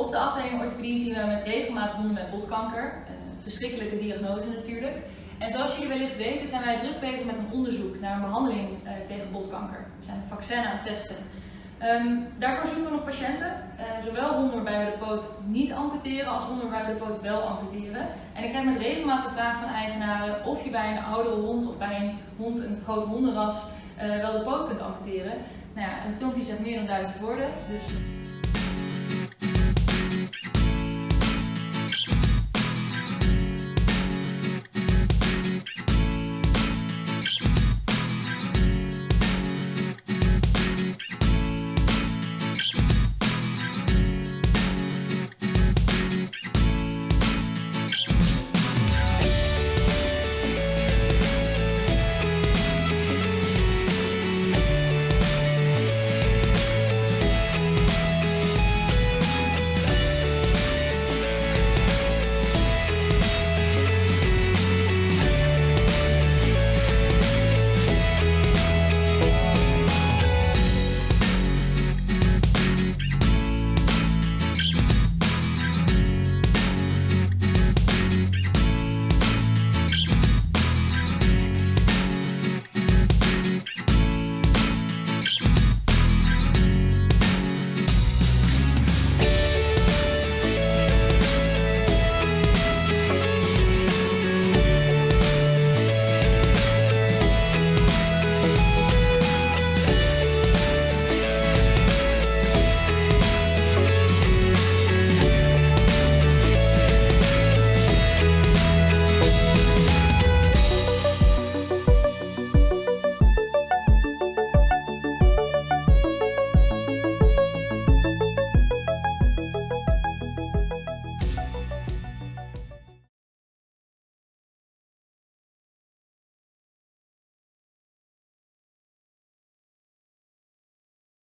Op de afdeling orthopedie zien we met regelmaat honden met botkanker. Een verschrikkelijke diagnose natuurlijk. En zoals jullie wellicht weten zijn wij druk bezig met een onderzoek naar een behandeling eh, tegen botkanker. We zijn vaccin aan het testen. Um, daarvoor zoeken we nog patiënten. Uh, zowel honden waarbij we de poot niet amputeren als honden waarbij we de poot wel amputeren. En ik heb met regelmaat de vraag van eigenaren of je bij een oudere hond of bij een hond, een groot hondenras, uh, wel de poot kunt amputeren. Nou ja, een filmpje zegt meer dan duizend woorden. Dus